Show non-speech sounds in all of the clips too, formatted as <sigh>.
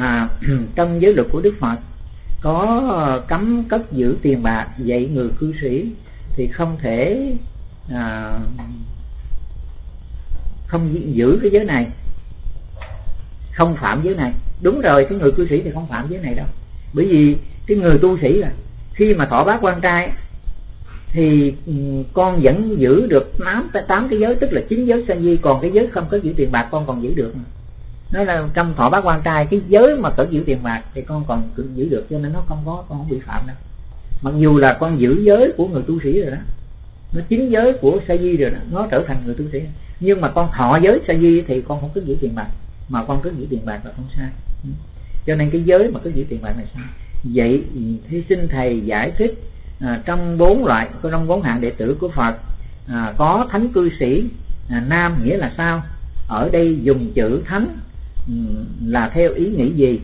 à, <clears throat> trong giới luật của đức phật có cấm cất giữ tiền bạc dạy người cư sĩ thì không thể à, không giữ cái giới này không phạm giới này. Đúng rồi cái người cư sĩ thì không phạm giới này đâu. Bởi vì cái người tu sĩ là khi mà thọ bát quan trai thì ừ, con vẫn giữ được tám tám cái giới tức là chín giới sanh di còn cái giới không có giữ tiền bạc con còn giữ được nói là trong thọ bát quan trai cái giới mà có giữ tiền bạc thì con còn giữ được cho nên nó không có con không bị phạm đâu. Mặc dù là con giữ giới của người tu sĩ rồi đó nó chính giới của sa di rồi đó nó trở thành người tu sĩ. Nhưng mà con thọ giới sa di thì con không cứ giữ tiền bạc mà con cứ giữ tiền bạc là không sai. Ừ. Cho nên cái giới mà cứ giữ tiền bạc này sai. Vậy thì xin thầy giải thích à, trong bốn loại trong bốn hạng đệ tử của phật à, có thánh cư sĩ à, nam nghĩa là sao? Ở đây dùng chữ thánh Ừ, là theo ý nghĩ gì?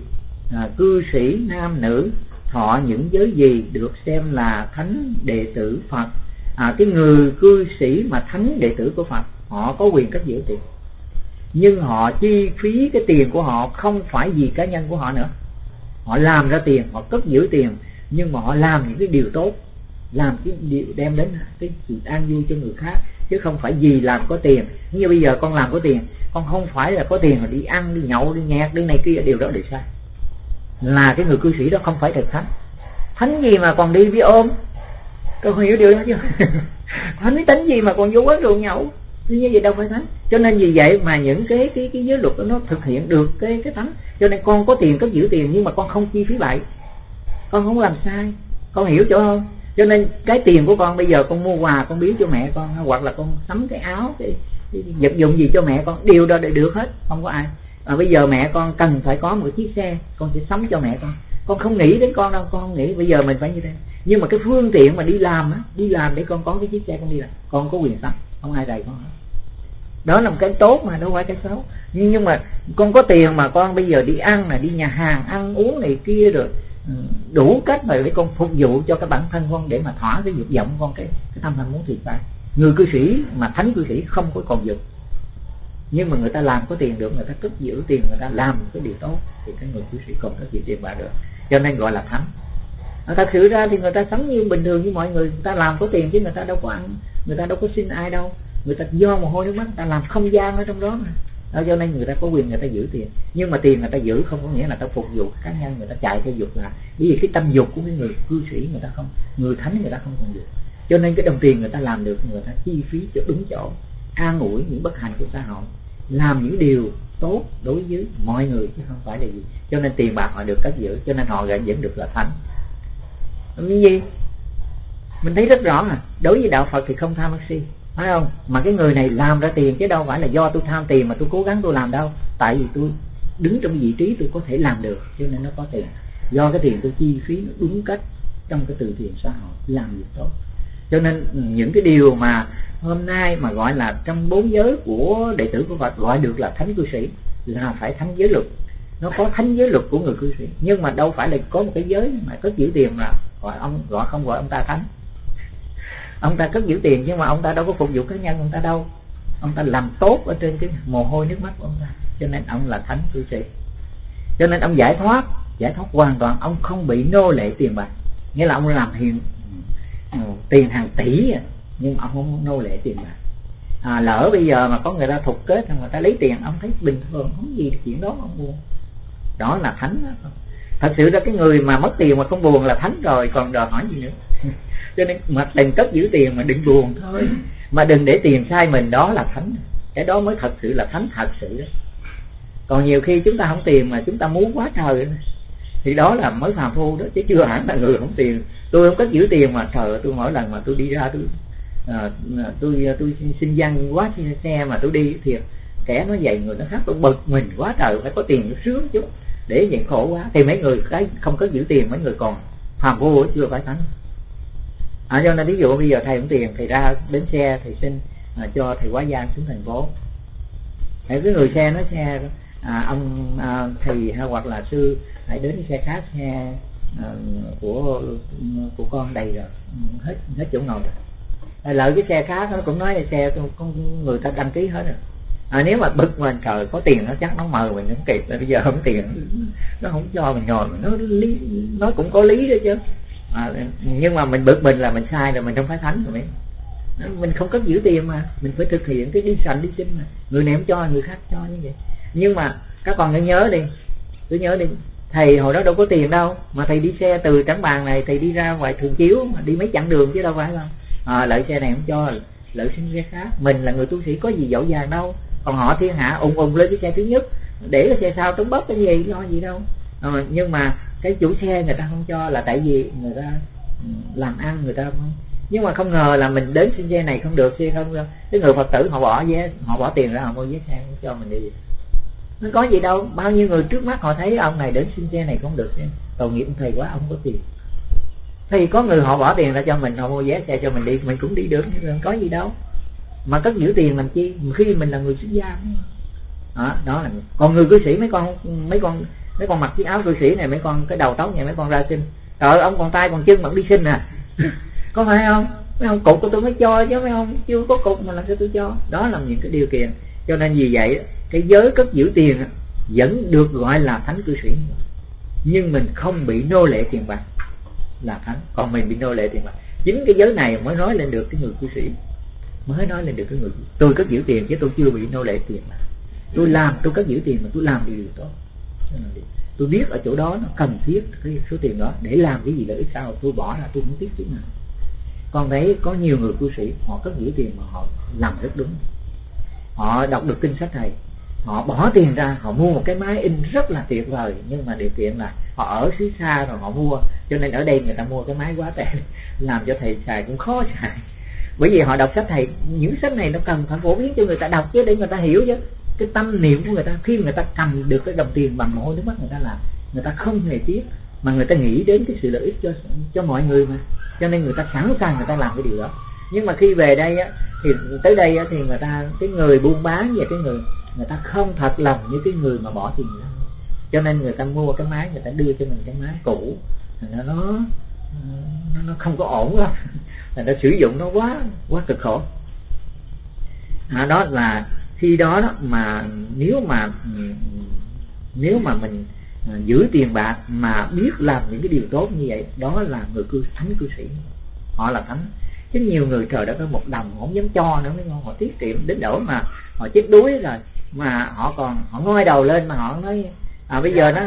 À, cư sĩ nam nữ thọ những giới gì được xem là thánh đệ tử phật? À, cái người cư sĩ mà thánh đệ tử của phật họ có quyền cất giữ tiền. Nhưng họ chi phí cái tiền của họ không phải vì cá nhân của họ nữa. Họ làm ra tiền họ cất giữ tiền nhưng mà họ làm những cái điều tốt làm cái điều đem đến cái sự an vui cho người khác chứ không phải vì làm có tiền. Như bây giờ con làm có tiền, con không phải là có tiền mà đi ăn, đi nhậu, đi nhạc, đi này kia, điều đó đều sai. Là cái người cư sĩ đó không phải thật thánh. Thánh gì mà còn đi với ôm? Con hiểu điều đó chưa? <laughs> Thánh tính gì mà còn vô quán rượu nhậu? Như vậy đâu phải thánh. Cho nên vì vậy mà những cái cái cái giới luật đó nó thực hiện được cái cái thánh. Cho nên con có tiền có giữ tiền nhưng mà con không chi phí bậy. Con không làm sai. Con hiểu chỗ không? Cho nên cái tiền của con bây giờ con mua quà con biếu cho mẹ con hoặc là con sắm cái áo cái, cái vật dụng gì cho mẹ con đều đó để được hết không có ai. Mà bây giờ mẹ con cần phải có một chiếc xe con sẽ sắm cho mẹ con. Con không nghĩ đến con đâu con không nghĩ bây giờ mình phải như thế. Nhưng mà cái phương tiện mà đi làm á đi làm để con có cái chiếc xe con đi làm con có quyền sắm không ai đầy con hết. Đó là một cái tốt mà đâu phải cái xấu. Nhưng nhưng mà con có tiền mà con bây giờ đi ăn là đi nhà hàng ăn uống này kia rồi đủ cách mà để con phục vụ cho cái bản thân con để mà thỏa cái dục vọng con cái, cái tâm ham muốn thì phải người cư sĩ mà thánh cư sĩ không có còn dục. Nhưng mà người ta làm có tiền được người ta cất giữ tiền người ta làm cái điều tốt thì cái người cư sĩ còn có gì tiền bạc được. Cho nên gọi là thánh. Thật sự ra thì người ta sống như bình thường như mọi người. Người ta làm có tiền chứ người ta đâu có ăn người ta đâu có xin ai đâu. Người ta do mồ hôi nước mắt người ta làm không gian ở trong đó mà đó, cho nên người ta có quyền người ta giữ tiền. Nhưng mà tiền người ta giữ không có nghĩa là ta phục vụ cá nhân người ta chạy theo dục là bởi vì cái tâm dục của cái người cư sĩ người ta không người thánh người ta không còn được. Cho nên cái đồng tiền người ta làm được người ta chi phí cho đúng chỗ an ủi những bất hạnh của xã hội làm những điều tốt đối với mọi người chứ không phải là gì. Cho nên tiền bạc họ được cất giữ cho nên họ vẫn được là thánh. Cái gì mình thấy rất rõ mà. Đối với đạo phật thì không tham si phải không? Mà cái người này làm ra tiền chứ đâu phải là do tôi tham tiền mà tôi cố gắng tôi làm đâu. Tại vì tôi đứng trong vị trí tôi có thể làm được, cho nên nó có tiền. Do cái tiền tôi chi phí nó đúng cách trong cái từ thiện xã hội, làm việc tốt. Cho nên những cái điều mà hôm nay mà gọi là trong bốn giới của đệ tử của Phật, gọi được là thánh cư sĩ, là phải thánh giới luật. Nó có thánh giới luật của người cư sĩ. Nhưng mà đâu phải là có một cái giới mà có giữ tiền là gọi ông, gọi không gọi ông ta thánh ông ta cất giữ tiền nhưng mà ông ta đâu có phục vụ cá nhân ông ta đâu. Ông ta làm tốt ở trên cái mồ hôi nước mắt của ông ta. Cho nên ông là thánh cư sĩ. Cho nên ông giải thoát giải thoát hoàn toàn ông không bị nô lệ tiền bạc. Nghĩa là ông làm hiện ừ, tiền hàng tỷ à, nhưng ông không nô lệ tiền bạc. À, lỡ bây giờ mà có người ta thục kết người ta lấy tiền ông thấy bình thường không gì chuyện đó ông mua. Đó là thánh đó thật sự ra cái người mà mất tiền mà không buồn là thánh rồi còn đòi hỏi gì nữa? <laughs> Cho nên mà đừng cất giữ tiền mà đừng buồn thôi. Mà đừng để tiền sai mình đó là thánh. Cái đó mới thật sự là thánh thật sự đó. Còn nhiều khi chúng ta không tiền mà chúng ta muốn quá trời thì đó là mới phàm phu đó chứ chưa hẳn là người không tiền. Tôi không cất giữ tiền mà trời tôi mỗi lần mà tôi đi ra tôi à, tôi tôi xin văn quá xe mà tôi đi thiệt kẻ nó dày người nó khác tôi bực mình quá trời phải có tiền nó sướng chút để nhận khổ quá. Thì mấy người cái không có giữ tiền mấy người còn phàm vô chưa phải thánh à, cho nên ví dụ bây giờ thầy cũng tiền thầy ra đến xe thì xin à, cho thầy quá gian xuống thành phố. Để cái người xe nói xe à, ông à, thầy hay hoặc là sư hãy đến xe khác xe à, của của con đầy rồi. Ừ, hết hết chỗ ngồi rồi. Lợi cái xe khác nó cũng nói là xe con người ta đăng ký hết rồi à, nếu mà bực mình trời có tiền nó chắc nó mời mình cũng kịp bây giờ không tiền. Nó không cho mình ngồi nó lý nó cũng có lý đó chứ. À, nhưng mà mình bực mình là mình sai rồi mình không phải thánh rồi. Mình mình không có giữ tiền mà mình phải thực hiện cái đi sành đi sinh mà. Người này không cho người khác cho như vậy. Nhưng mà các con cứ nhớ đi cứ nhớ đi. Thầy hồi đó đâu có tiền đâu mà thầy đi xe từ trắng bàn này thầy đi ra ngoài thường chiếu mà đi mấy chặng đường chứ đâu phải không? À, lợi xe này không cho lợi sinh xe khác. Mình là người tu sĩ có gì dẫu dàng đâu còn họ thiên hạ ùng ùng lên cái xe thứ nhất để cái xe sau trống bớt cái gì lo gì đâu. À, nhưng mà cái chủ xe người ta không cho là tại vì người ta ừ, làm ăn người ta không nhưng mà không ngờ là mình đến xin xe này không được xe không cái người phật tử họ bỏ vé họ bỏ tiền ra họ mua vé xe cho mình đi. Nó có gì đâu bao nhiêu người trước mắt họ thấy ông này đến xin xe này không được tội nghiệp thầy quá ông có tiền. Thì có người họ bỏ tiền ra cho mình họ mua vé xe cho mình đi mình cũng đi được có gì đâu mà cất giữ tiền làm chi? Khi mình là người xuất gia. Đó, đó là còn người cư sĩ mấy con mấy con mấy con mặc chiếc áo cư sĩ này mấy con cái đầu tóc này mấy con ra xin. Trời ông còn tay còn chân mà đi xin à. <laughs> Có phải không? Mấy ông cục của tôi mới cho chứ mấy ông chưa có cục mà làm sao tôi cho. Đó là những cái điều kiện. Cho nên vì vậy cái giới cất giữ tiền vẫn được gọi là thánh cư sĩ. Nhưng mình không bị nô lệ tiền bạc là thánh. Còn mình bị nô lệ tiền bạc. Chính cái giới này mới nói lên được cái người cư sĩ mới nói lên được cái người tôi cất giữ tiền chứ tôi chưa bị nô lệ tiền mà. Tôi làm, tôi cất giữ tiền mà tôi làm điều tốt. Tôi biết ở chỗ đó nó cần thiết cái số tiền đó để làm cái gì lợi ích sao, tôi bỏ ra, tôi không tiếc chút nào. Còn đấy có nhiều người cư sĩ, họ cất giữ tiền mà họ làm rất đúng. Họ đọc được kinh sách này họ bỏ tiền ra, họ mua một cái máy in rất là tuyệt vời, nhưng mà điều kiện là họ ở xứ xa rồi họ mua, cho nên ở đây người ta mua cái máy quá tệ, <laughs> làm cho thầy xài cũng khó xài bởi vì họ đọc sách thầy những sách này nó cần phải phổ biến cho người ta đọc chứ để người ta hiểu chứ cái tâm niệm của người ta khi người ta cầm được cái đồng tiền bằng mồ nước mắt người ta làm người ta không hề tiếc mà người ta nghĩ đến cái sự lợi ích cho cho mọi người mà cho nên người ta sẵn sàng người ta làm cái điều đó nhưng mà khi về đây á thì tới đây á, thì người ta cái người buôn bán và cái người người ta không thật lòng như cái người mà bỏ tiền ra cho nên người ta mua cái máy người ta đưa cho mình cái máy cũ nó nó nó không có ổn đâu là nó sử dụng nó quá quá cực khổ. À, đó là khi đó, đó mà nếu mà ừ, nếu mà mình à, giữ tiền bạc mà biết làm những cái điều tốt như vậy đó là người cư thánh cư sĩ. Họ là thánh. Chứ nhiều người trời đã có một đồng không dám cho nữa mới ngon họ tiết kiệm đến đổi mà họ chết đuối rồi mà họ còn họ ngoi đầu lên mà họ nói à bây giờ nó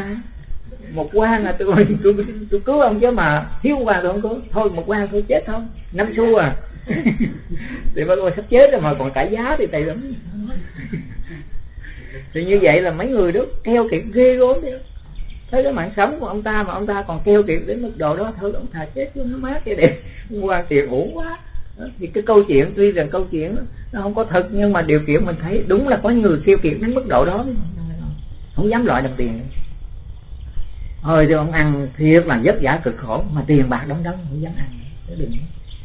một quan là tôi <laughs> tôi, tôi cứu ông chứ mà thiếu quan tôi không cứu. Thôi một quan tôi chết thôi. Năm xu à. <laughs> Thì bác ơi sắp chết rồi mà còn trả giá thì tài lắm. Thì như vậy là mấy người đó keo kiệt ghê gớm đi. Thấy cái mạng sống của ông ta mà ông ta còn keo kiệt đến mức độ đó thôi ông thà chết chứ nó mát cái đẹp. Quan tiền uổng quá. Thì cái câu chuyện tuy rằng câu chuyện nó không có thật nhưng mà điều kiện mình thấy đúng là có người keo kiệt đến mức độ đó. Không dám loại đồng tiền thôi cho ông ăn thiệt là vất vả cực khổ mà tiền bạc đóng đóng không dám ăn. Đừng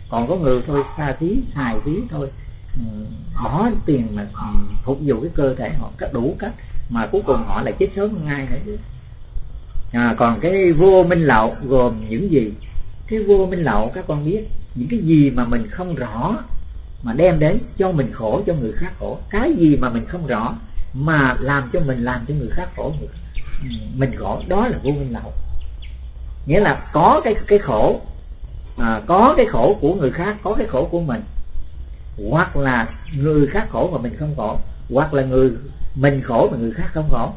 còn có người thôi xa phí xài phí thôi. Ừ, Bỏ tiền mà ừ, phục vụ cái cơ thể họ cách đủ cách mà cuối cùng họ lại chết sớm ngay ai nữa à, còn cái vô minh lậu gồm những gì? Cái vô minh lậu các con biết những cái gì mà mình không rõ mà đem đến cho mình khổ cho người khác khổ. Cái gì mà mình không rõ mà làm cho mình làm cho người khác khổ ừ, mình gọi đó là vô minh lậu. Nghĩa là có cái cái khổ à, có cái khổ của người khác có cái khổ của mình. Hoặc là người khác khổ mà mình không khổ hoặc là người mình khổ mà người khác không khổ.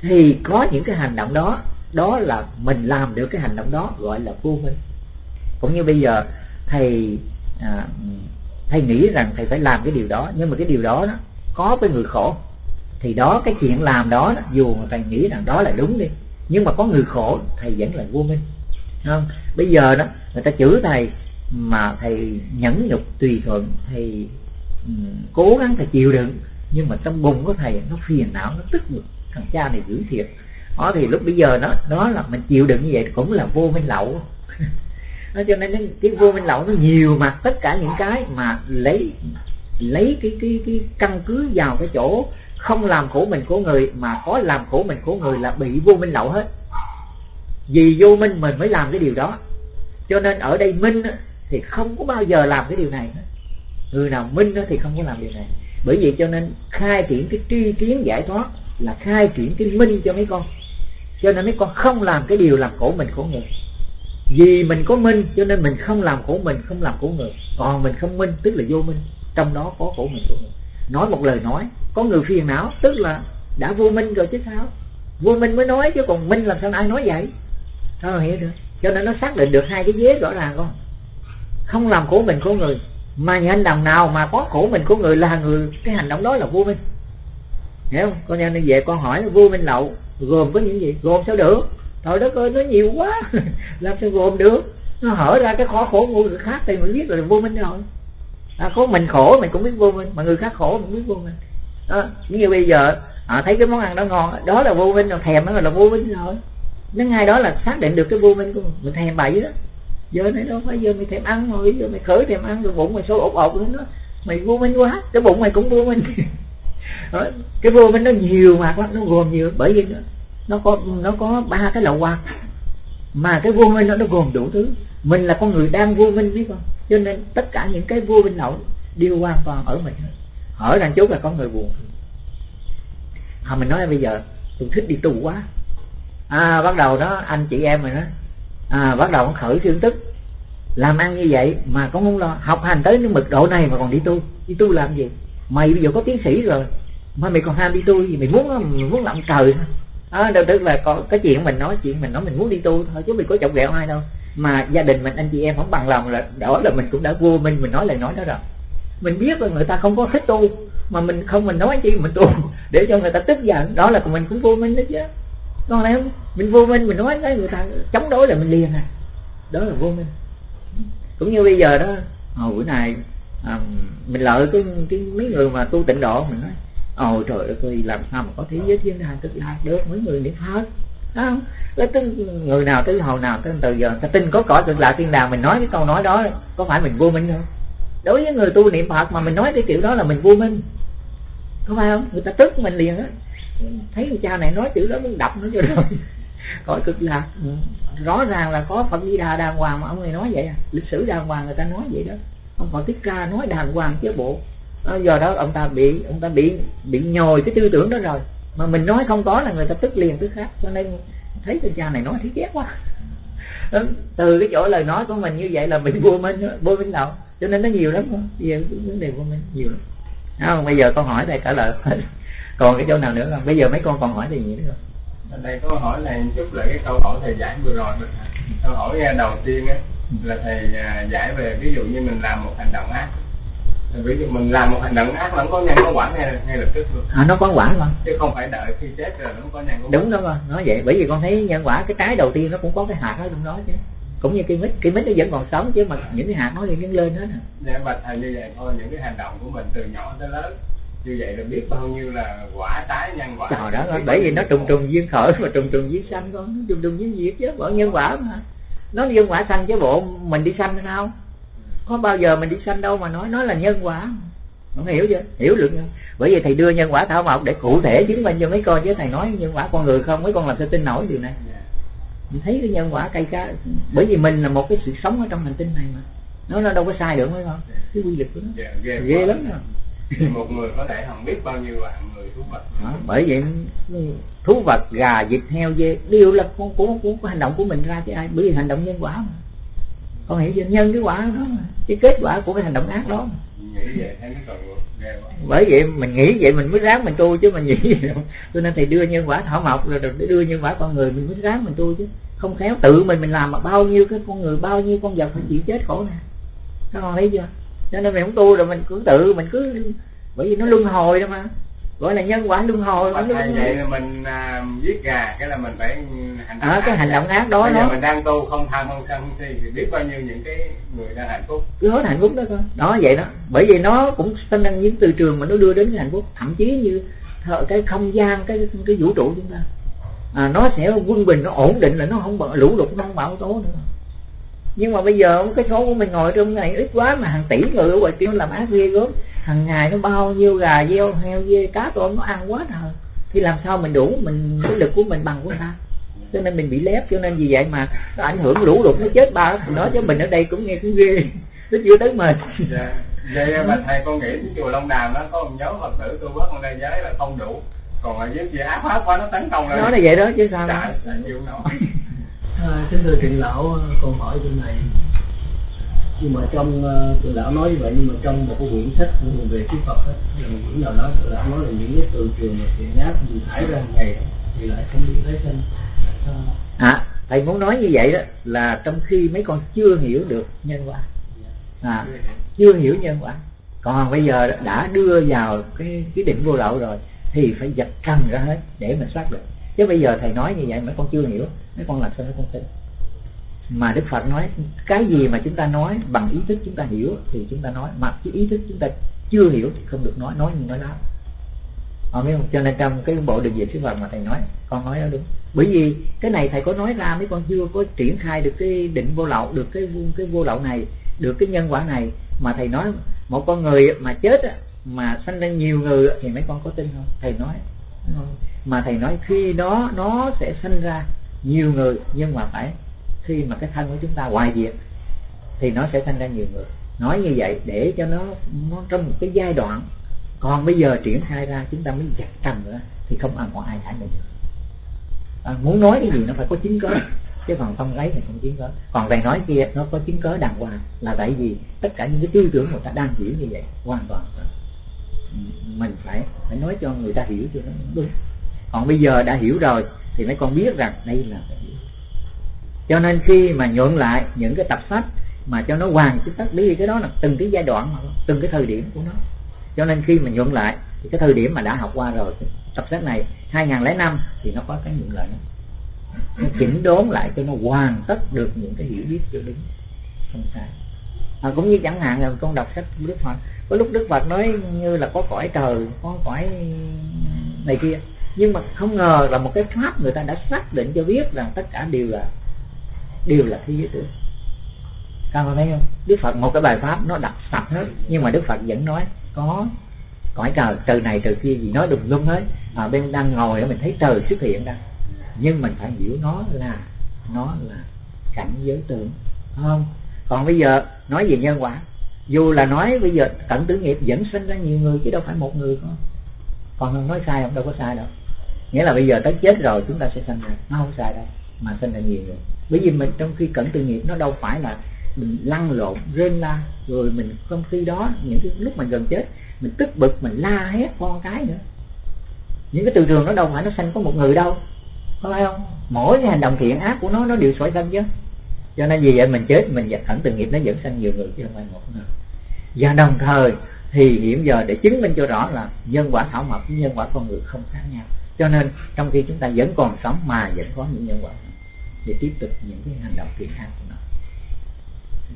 Thì có những cái hành động đó đó là mình làm được cái hành động đó gọi là vô minh. Cũng như bây giờ thầy à, thầy nghĩ rằng thầy phải làm cái điều đó nhưng mà cái điều đó, đó có với người khổ thì đó cái chuyện làm đó, dù mà thầy nghĩ rằng đó là đúng đi nhưng mà có người khổ thầy vẫn là vô minh. Không? Bây giờ đó người ta chửi thầy mà thầy nhẫn nhục tùy thuận thầy um, cố gắng thầy chịu đựng nhưng mà trong bụng của thầy nó phiền não nó tức ngực. Thằng cha này dữ thiệt. Đó thì lúc bây giờ nó đó là mình chịu đựng như vậy cũng là vô minh lậu. <laughs> Nó cho nên cái vô minh lậu nó nhiều mà tất cả những cái mà lấy lấy cái cái cái căn cứ vào cái chỗ không làm khổ mình của người, mà có làm khổ mình của người là bị vô minh lậu hết. Vì vô minh mình mới làm cái điều đó. Cho nên ở đây minh thì không có bao giờ làm cái điều này người nào minh thì không có làm điều này. Bởi vì cho nên khai triển cái tri kiến giải thoát là khai triển cái minh cho mấy con. Cho nên mấy con không làm cái điều làm khổ mình khổ người. Vì mình có minh, cho nên mình không làm khổ mình, không làm khổ người. Còn mình không minh, tức là vô minh. Trong đó có khổ mình khổ người nói một lời nói, có người phiền não, tức là đã vô minh rồi chứ sao? Vô minh mới nói chứ còn minh làm sao ai nói vậy? Sao hiểu được? Cho nên nó xác định được hai cái vế rõ ràng con không làm khổ mình của người, mà những hành động nào mà có khổ mình của người là người, cái hành động đó là vô minh. Hiểu không? Con nhân về con hỏi, vô minh lậu, gồm có những gì? Gồm sao được? Trời đất ơi, nó nhiều quá. <laughs> Làm sao gồm được? Nó hở ra cái khó khổ của người khác thì mình biết là vô minh rồi à, có mình khổ mình cũng biết vô minh mà người khác khổ mình biết vô minh. Đó như bây giờ à, thấy cái món ăn đó ngon đó là vô minh rồi thèm nó là vô minh rồi. Nó ngay đó là xác định được cái vô minh của mình mình thèm bậy đó giờ này đâu phải giờ mày thèm ăn rồi giờ mày khởi thèm ăn rồi bụng mày sôi ột ột lên đó. Mày vô minh quá cái bụng mày cũng vô minh. <laughs> Cái vô minh nó nhiều mà nó gồm nhiều bởi vì nó, có nó có ba cái lậu quạt mà cái vô minh nó nó gồm đủ thứ. Mình là con người đang vô minh biết không? Cho nên tất cả những cái vô minh nổi đều hoàn toàn ở mình ở đằng chốt là con người buồn. À, mình nói bây giờ tôi thích đi tu quá. À, bắt đầu đó anh chị em mình đó à, bắt đầu khởi thương tức. Làm ăn như vậy mà cũng không lo học hành tới những mực độ này mà còn đi tu. Đi tu làm gì? Mày bây giờ có tiến sĩ rồi mà mày còn ham đi tu gì? Mày muốn mày muốn làm trời à, đâu tức là có cái chuyện mình nói chuyện mình nói mình muốn đi tu thôi chứ mình có chọc ghẹo ai đâu. Mà gia đình mình anh chị em không bằng lòng là đó là mình cũng đã vô minh mình nói lời nói đó rồi. Mình biết là người ta không có thích tu mà mình không mình nói chi mình tu <laughs> để cho người ta tức giận. Đó là mình cũng vô minh đó chứ. Còn em mình vô minh mình nói cái người ta chống đối là mình liền à. Đó là vô minh. Cũng như bây giờ đó hồi bữa này à, mình lợi cái cái mấy người mà tu tịnh độ mình nói Ôi trời ơi làm sao mà có thế giới thiên đàng cực lạc được, mấy người niệm phật. Không? Là tính người nào tới hồi nào, tới từ giờ ta tin có cõi cực lạc thiên đàng, mình nói cái câu nói đó, có phải mình vô minh không? Đối với người tu niệm phật mà mình nói cái kiểu đó là mình vô minh. Có phải không? Người ta tức mình liền á. Thấy người cha này nói chữ đó, muốn đập nó cho <laughs> rồi cõi cực lạc. Ừ. rõ ràng là có phật di đà đàng hoàng mà ông này nói vậy à. Lịch sử đàng hoàng người ta nói vậy đó. Ông phật thích ca nói đàng hoàng chứ bộ à, do đó ông ta bị ông ta bị bị nhồi cái tư tưởng đó rồi. Mà mình nói không có là người ta tức liền tức khác. Cho nên thấy cái cha này nói thấy ghét quá. Từ cái chỗ lời nói của mình như vậy là mình vô minh vô minh đâu cho nên nó nhiều lắm giờ vấn đề vô minh nhiều lắm. Không? Bây giờ con hỏi thầy trả lời. <laughs> Còn cái chỗ nào nữa không? Bây giờ mấy con còn hỏi gì nữa không? Đây có hỏi này chút lại cái câu hỏi thầy giải vừa rồi câu hỏi đầu tiên á là thầy à, giải về ví dụ như mình làm một hành động ác ví dụ mình làm một hành động ác là nó có nhân có quả ngay ngay lập tức luôn. À nó có quả mà. Chứ không phải đợi khi chết rồi nó có nhân có đúng đó mà nói vậy. Bởi vì con thấy nhân quả cái trái đầu tiên nó cũng có cái hạt ở trong đó chứ. Cũng như cây mít cây mít nó vẫn còn sống chứ mà những cái hạt nó nhân lên hết để bạch thầy như vậy thôi những cái hành động của mình từ nhỏ tới lớn như vậy là biết bao nhiêu là quả trái nhân quả. Trời đó bởi vì nó trùng trùng duyên khởi và trùng trùng duyên sanh con trùng trùng duyên diệt chứ bởi nhân quả mà. Nó nhân quả sanh chứ bộ mình đi sanh sao có bao giờ mình đi sanh đâu mà nói nói là nhân quả. Không hiểu chưa? Hiểu được không? Bởi vì thầy đưa nhân quả thảo mộc để cụ thể chứng minh cho mấy con chứ thầy nói nhân quả con người không mấy con làm sao tin nổi điều này. Dạ. mình thấy cái nhân quả cây cá bởi vì mình là một cái sự sống ở trong hành tinh này mà. Nó nó đâu có sai được mấy con. Cái quy luật của nó. Yeah, ghê, ghê lắm rồi một người có thể không biết bao nhiêu vạn người thú vật. Đó, bởi vậy thú vật gà vịt heo dê đều là con của, của, của hành động của mình ra chứ ai. Bởi vì hành động nhân quả mà con hiểu chưa nhân cái quả đó mà. Cái kết quả của cái hành động ác đó. Bởi vậy mình nghĩ vậy mình mới ráng mình tu chứ mình nghĩ đâu. Cho nên thầy đưa nhân quả thảo mộc rồi đưa nhân quả con người mình mới ráng mình tu chứ. Không khéo tự mình mình làm mà bao nhiêu cái con người bao nhiêu con vật phải chịu chết khổ nè. Các con thấy chưa? Cho nên mình không tu rồi mình cứ tự mình cứ bởi vì nó luân hồi đó mà gọi là nhân quả luân hồi mà vậy là mình à, giết gà cái là mình phải hành động à, cái hành động ác đó bây đó. mình đang tu không tham không sân không si thì biết bao nhiêu những cái người đang hạnh phúc. Cứ hết hạnh phúc đó thôi đó vậy đó. Bởi vì nó cũng sinh ra những từ trường mà nó đưa đến cái hạnh phúc. Thậm chí như cái không gian cái cái vũ trụ chúng ta. À, nó sẽ quân bình nó ổn định là nó không lũ lụt nó không bão tố nữa. Nhưng mà bây giờ cái số của mình ngồi trong này ít quá mà hàng tỷ người ở ngoài kia làm ác ghê gớm hàng ngày nó bao nhiêu gà deo heo dê cá tôm nó ăn quá trời. Thì làm sao mình đủ mình cái lực của mình bằng của người ta? Cho nên mình bị lép cho nên vì vậy mà nó ảnh hưởng lũ lụt nó chết ba đó. Chứ mình ở đây cũng nghe cũng ghê <laughs> nó chưa tới mình. Dạ. vậy mà thầy con nghĩ cái chùa Long Đàm nó có một nhóm Phật tử tu bất đây giới là không đủ. Còn ở dưới kia áp áp quá nó tấn công lên. Nó là vậy đó chứ sao trời chịu nổi <laughs> À, kính thưa trịnh lão con hỏi chỗ này nhưng mà trong uh, trịnh lão nói như vậy nhưng mà trong một cái quyển sách về thuyết Phật đó, là một quyển nào đó trịnh lão nói là những cái từ trường mà thiện ác gì thải ra ngày thì lại không bị tái sinh à thầy muốn nói như vậy đó là trong khi mấy con chưa hiểu được nhân quả. À, chưa hiểu. nhân quả. Còn bây giờ đã đưa vào cái cái định vô lậu rồi thì phải giật trần ra hết để mình soát được chứ bây giờ thầy nói như vậy mấy con chưa hiểu mấy con làm sao mấy con tin mà đức phật nói, cái gì mà chúng ta nói bằng ý thức chúng ta hiểu thì chúng ta nói, mà cái ý thức chúng ta chưa hiểu thì không được nói nói như nói láo. Họ biết không? Cho nên trong cái bộ đường về sư phật mà thầy nói, con nói đó đúng. Bởi vì cái này thầy có nói ra mấy con chưa có triển khai được cái định vô lậu, được cái cái vô lậu này, được cái nhân quả này. Mà thầy nói một con người mà chết mà sanh ra nhiều người thì mấy con có tin không? Thầy nói. Mà thầy nói khi đó, nó sẽ sanh ra nhiều người nhưng mà phải khi mà cái thân của chúng ta hoài diệt thì nó sẽ sanh ra nhiều người. Nói như vậy để cho nó nó trong một cái giai đoạn. Còn bây giờ triển khai ra chúng ta mới chặt trần nữa thì không ăn có ai thải được. À, muốn nói cái gì nó phải có chứng cớ chứ còn không lấy thì không chứng cớ còn về nói kia nó có chứng cớ đàng hoàng là tại vì tất cả những cái tư tưởng người ta đang hiểu như vậy hoàn toàn. Ừ, mình phải phải nói cho người ta hiểu cho nó đúng. Còn bây giờ đã hiểu rồi thì mấy con biết rằng đây là phải hiểu cho nên khi mà nhuận lại những cái tập sách mà cho nó hoàn chính tất lý cái đó là từng cái giai đoạn mà từng cái thời điểm của nó. Cho nên khi mà nhuận lại thì cái thời điểm mà đã học qua rồi tập sách này 2005 thì nó có cái nhuận lại nó chỉnh đốn lại cho nó hoàn tất được những cái hiểu biết cho đúng không sai. À, cũng như chẳng hạn là con đọc sách của Đức Phật có lúc Đức Phật nói như là có cõi trời có cõi này kia nhưng mà không ngờ là một cái pháp người ta đã xác định cho biết rằng tất cả đều là đều là thế giới tưởng. Các bạn thấy không? Đức Phật một cái bài pháp nó đặc sạch hết. Nhưng mà Đức Phật vẫn nói có cõi trời từ này từ kia gì nói đùng lung hết. À, bên đang ngồi mình thấy trời xuất hiện ra. Nhưng mình phải hiểu nó là nó là cảnh giới tưởng. Không? Còn bây giờ nói về nhân quả. Dù là nói bây giờ cận tử nghiệp vẫn sinh ra nhiều người chứ đâu phải một người không. Còn nói sai không? Đâu có sai đâu. Nghĩa là bây giờ tới chết rồi chúng ta sẽ sinh ra. Nó không sai đâu mà sinh ra nhiều người bởi vì mình trong khi cận tự nghiệp, nó đâu phải là mình lăn lộn, rên la, rồi mình trong khi đó, những cái lúc mình gần chết, mình tức bực, mình la hét con cái nữa. Những cái từ trường nó đâu phải nó sanh có một người đâu, có phải không? Mỗi cái hành động thiện ác của nó nó đều sỏi sanh chứ. Cho nên vì vậy mình chết, mình dập thẳng từ nghiệp, nó dẫn sang nhiều người chứ không phải một người. Và đồng thời thì hiện giờ để chứng minh cho rõ là nhân quả thảo mộc với nhân quả con người không khác nhau. Cho nên trong khi chúng ta vẫn còn sống mà vẫn có những nhân quả để tiếp tục những cái hành động thiện ác của nó.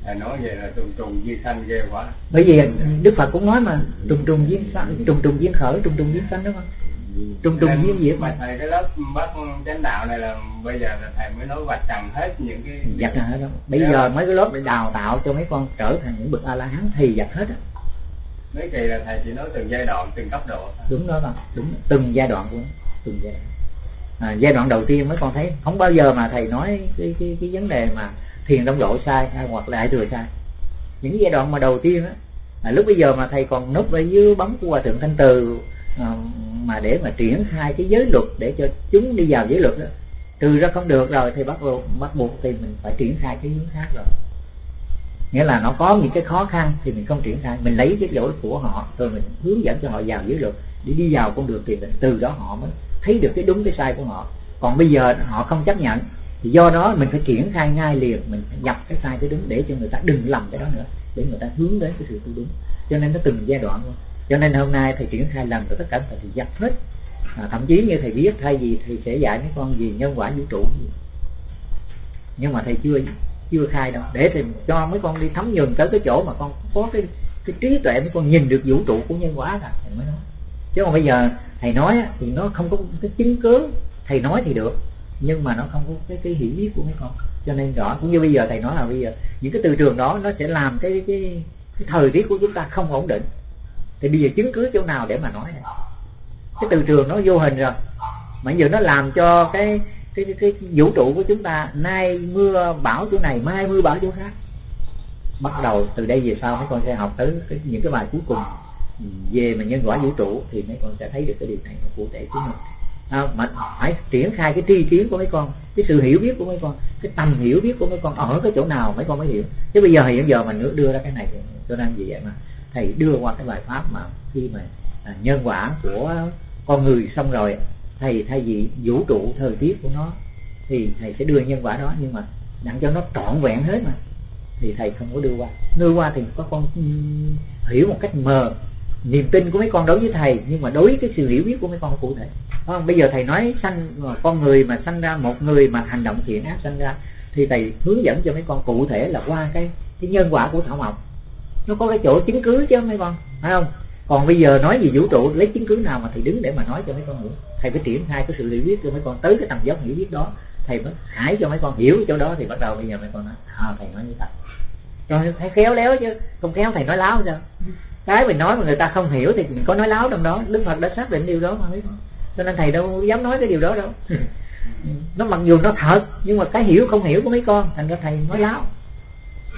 Thầy nói vậy là trùng trùng duyên sanh ghê quá. Bởi vì đức phật cũng nói mà trùng trùng duyên sanh trùng trùng duyên khởi trùng trùng duyên sanh đúng không? Trùng trùng duyên diệt mà thầy cái lớp bác chánh đạo này là bây giờ là thầy mới nói vạch trần hết những cái dạch hết đó. Bây giờ mấy cái lớp đào tạo cho mấy con trở thành những bậc a la hán thì dạch hết á. Mấy kỳ là thầy chỉ nói từng giai đoạn từng cấp độ đúng đó con. Đúng từng giai đoạn của nó từng giai đoạn à, giai đoạn đầu tiên mới con thấy. Không bao giờ mà thầy nói cái cái cái vấn đề mà thiền đông độ sai hay hoặc là ai thừa sai. Những giai đoạn mà đầu tiên á là lúc bây giờ mà thầy còn núp ở dưới bóng của hòa thượng thanh từ à, mà để mà triển khai cái giới luật để cho chúng đi vào giới luật đó trừ ra không được rồi thì bắt buộc bắt buộc thì mình phải triển khai cái hướng khác rồi. Nghĩa là nó có những cái khó khăn thì mình không triển khai. Mình lấy cái lỗi của họ rồi mình hướng dẫn cho họ vào giới luật để đi vào con đường tiền định từ đó họ mới thấy được cái đúng cái sai của họ. Còn bây giờ họ không chấp nhận thì do đó mình phải triển khai ngay liền. Mình phải nhập cái sai cái đúng để cho người ta đừng lầm cái đó nữa để người ta hướng đến cái sự tu đúng. Cho nên nó từng giai đoạn luôn cho nên hôm nay thầy triển khai lần rồi tất cả thầy thì dập hết. À, thậm chí như thầy biết thay vì thầy sẽ dạy mấy con gì nhân quả vũ trụ. Gì nhưng mà thầy chưa chưa khai đâu. Để thầy cho mấy con đi thấm nhuần tới cái chỗ mà con có cái cái trí tuệ mấy con nhìn được vũ trụ của nhân quả là thầy mới nói chứ còn bây giờ thầy nói thì nó không có cái chứng cứ thầy nói thì được nhưng mà nó không có cái cái hiểu biết của mấy con. Cho nên rõ cũng như bây giờ thầy nói là bây giờ những cái từ trường đó nó sẽ làm cái cái, cái thời tiết của chúng ta không ổn định. Thì bây giờ chứng cứ chỗ nào để mà nói? Này cái từ trường nó vô hình rồi. Mà giờ nó làm cho cái cái, cái cái vũ trụ của chúng ta nay mưa bão chỗ này mai mưa bão chỗ khác. Bắt đầu từ đây về sau mấy con sẽ học tới cái, những cái bài cuối cùng về mà nhân quả vũ trụ thì mấy con sẽ thấy được cái điều này cụ thể chứ mình à, mà phải triển khai cái tri kiến của mấy con cái sự hiểu biết của mấy con cái tầm hiểu biết của mấy con ở cái chỗ nào mấy con mới hiểu. Chứ bây giờ hiện giờ mình đưa ra cái này cho nên vì vậy mà thầy đưa qua cái bài pháp mà khi mà à, nhân quả của con người xong rồi thầy thay vì vũ trụ thời tiết của nó thì thầy sẽ đưa nhân quả đó. Nhưng mà đặng cho nó trọn vẹn hết mà thì thầy không có đưa qua. Đưa qua thì có con ừ, hiểu một cách mờ niềm tin của mấy con đối với thầy nhưng mà đối với cái sự hiểu biết của mấy con cụ thể. Không? bây giờ thầy nói sanh con người mà sanh ra một người mà hành động thiện ác sanh ra thì thầy hướng dẫn cho mấy con cụ thể là qua cái cái nhân quả của thảo mộc. Nó có cái chỗ chứng cứ chứ mấy con phải không? Còn bây giờ nói về vũ trụ lấy chứng cứ nào mà thầy đứng để mà nói cho mấy con hiểu thầy phải triển khai cái sự hiểu biết cho mấy con tới cái tầng dốc hiểu biết đó thầy mới hãy cho mấy con hiểu chỗ đó thì bắt đầu bây giờ mấy con nói à, thầy nói như vậy. Cho thấy khéo léo chứ không khéo thầy nói láo sao? Cái mình nói mà người ta không hiểu thì mình có nói láo trong đó. Đức phật đã xác định điều đó mà cho nên thầy đâu dám nói cái điều đó đâu. <laughs> Nó mặc dù nó thật nhưng mà cái hiểu không hiểu của mấy con thành ra thầy nói láo.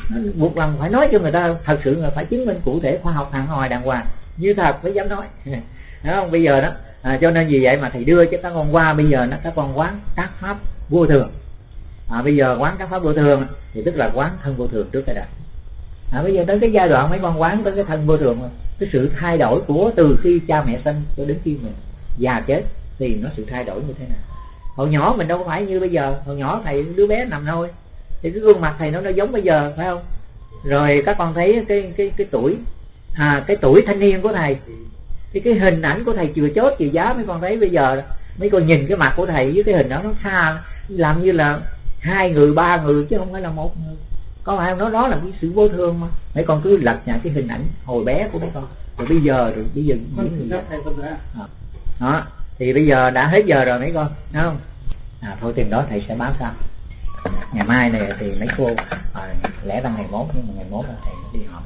Nó buộc lòng phải nói cho người ta thật sự là phải chứng minh cụ thể khoa học hàng hồi đàng hoàng. Như thật mới dám nói. <laughs> Đúng không bây giờ đó. À, cho nên vì vậy mà thầy đưa cho các con qua bây giờ nó các con quán các pháp vô thường. À, bây giờ quán các pháp vô thường thì tức là quán thân vô thường trước cái đã à, bây giờ tới cái giai đoạn mấy con quán tới cái thân vô thường cái sự thay đổi của từ khi cha mẹ sinh cho đến khi mình già chết thì nó sự thay đổi như thế nào? Hồi nhỏ mình đâu phải như bây giờ hồi nhỏ thầy đứa bé nằm thôi. Thì cái gương mặt thầy nó nó giống bây giờ phải không? Rồi các con thấy cái cái cái tuổi à cái tuổi thanh niên của thầy thì cái hình ảnh của thầy chừa chốt chừa giá mấy con thấy bây giờ mấy con nhìn cái mặt của thầy với cái hình đó nó xa làm như là hai người ba người chứ không phải là một người có phải không nó đó là cái sự vô thường mà? Mấy con cứ lật nhặt cái hình ảnh hồi bé của mấy con. Rồi bây giờ rồi bây giờ những người à. đó. thì bây giờ đã hết giờ rồi mấy con đúng không? À, thôi tiền đó thầy sẽ báo sau. Ngày mai này thì mấy cô à, lẽ ra ngày mốt nhưng mà ngày mốt là thầy đi họp